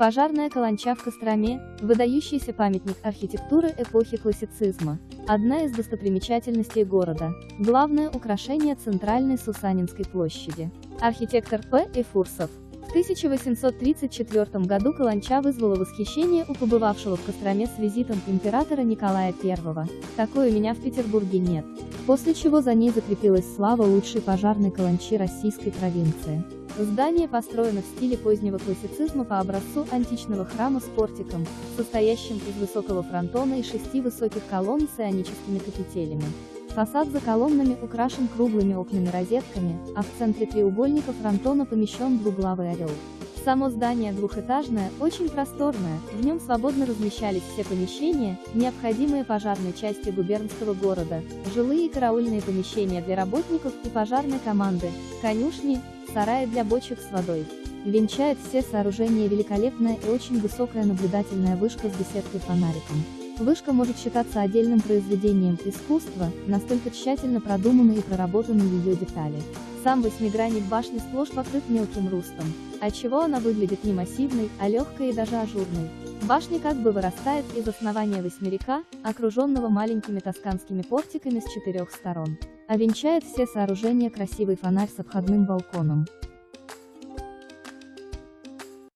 Пожарная каланча в Костроме – выдающийся памятник архитектуры эпохи классицизма. Одна из достопримечательностей города. Главное украшение центральной Сусанинской площади. Архитектор П. Эфурсов. В 1834 году каланча вызвала восхищение у побывавшего в Костроме с визитом императора Николая I. Такой у меня в Петербурге нет. После чего за ней закрепилась слава лучшей пожарной каланчи российской провинции. Здание построено в стиле позднего классицизма по образцу античного храма с портиком, состоящим из высокого фронтона и шести высоких колонн с ионическими капителями. Фасад за колоннами украшен круглыми окнами-розетками, а в центре треугольника фронтона помещен двуглавый орел. Само здание двухэтажное, очень просторное, в нем свободно размещались все помещения, необходимые пожарной части губернского города, жилые и караульные помещения для работников и пожарной команды, конюшни, сараи для бочек с водой. Венчает все сооружения великолепная и очень высокая наблюдательная вышка с беседкой фонариком. Вышка может считаться отдельным произведением искусства, настолько тщательно продуманы и проработаны ее детали. Сам восьмигранник башни сплошь покрыт мелким рустом, отчего она выглядит не массивной, а легкой и даже ажурной. Башня как бы вырастает из основания восьмерика, окруженного маленькими тосканскими портиками с четырех сторон. А венчает все сооружения красивый фонарь с обходным балконом.